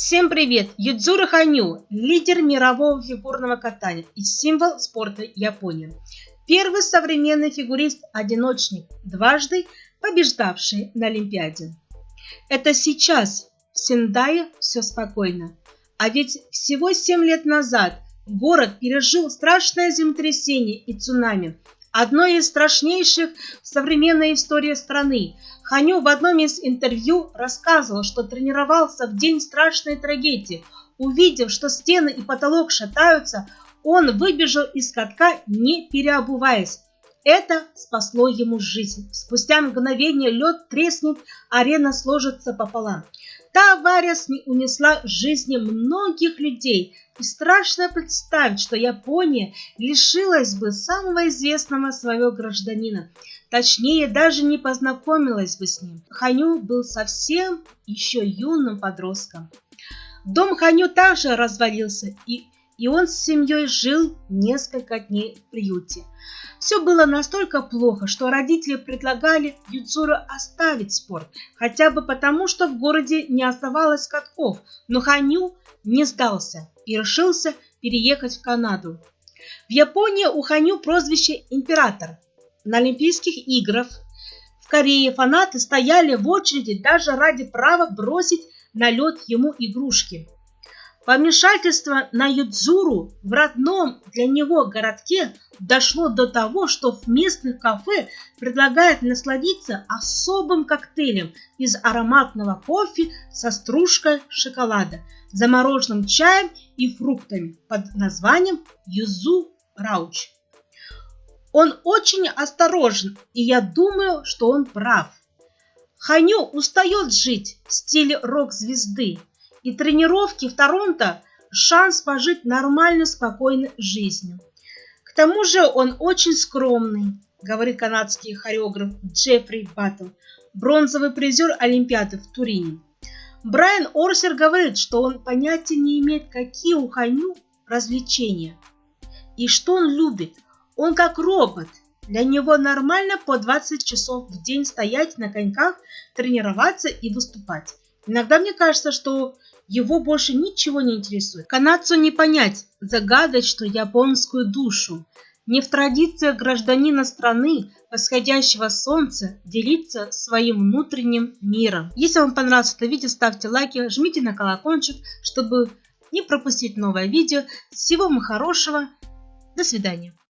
Всем привет! Юдзура Ханю, лидер мирового фигурного катания и символ спорта Японии. Первый современный фигурист-одиночник, дважды побеждавший на Олимпиаде. Это сейчас в Сендае все спокойно. А ведь всего 7 лет назад город пережил страшное землетрясение и цунами, одно из страшнейших в современной истории страны. Ханю в одном из интервью рассказывал, что тренировался в день страшной трагедии. Увидев, что стены и потолок шатаются, он выбежал из катка, не переобуваясь. Это спасло ему жизнь. Спустя мгновение лед треснет, арена сложится пополам. Та авария унесла жизни многих людей, и страшно представить, что Япония лишилась бы самого известного своего гражданина. Точнее, даже не познакомилась бы с ним. Ханю был совсем еще юным подростком. Дом Ханю также развалился, и, и он с семьей жил несколько дней в приюте. Все было настолько плохо, что родители предлагали Юцуру оставить спорт, хотя бы потому, что в городе не оставалось катков, но Ханю не сдался и решился переехать в Канаду. В Японии у Ханю прозвище «Император». На Олимпийских играх в Корее фанаты стояли в очереди даже ради права бросить на лед ему игрушки. Помешательство на Юдзуру в родном для него городке дошло до того, что в местных кафе предлагают насладиться особым коктейлем из ароматного кофе со стружкой шоколада, замороженным чаем и фруктами под названием Юзу Рауч. Он очень осторожен, и я думаю, что он прав. Ханю устает жить в стиле рок-звезды, и тренировки в Торонто – шанс пожить нормальной, спокойной жизнью. К тому же он очень скромный, говорит канадский хореограф Джеффри Баттл, бронзовый призер Олимпиады в Турине. Брайан Орсер говорит, что он понятия не имеет, какие у Ханю развлечения и что он любит. Он как робот. Для него нормально по 20 часов в день стоять на коньках, тренироваться и выступать. Иногда мне кажется, что его больше ничего не интересует. Канадцу не понять загадочную японскую душу. Не в традициях гражданина страны, восходящего солнца, делиться своим внутренним миром. Если вам понравилось это видео, ставьте лайки, жмите на колокольчик, чтобы не пропустить новое видео. Всего вам хорошего. До свидания.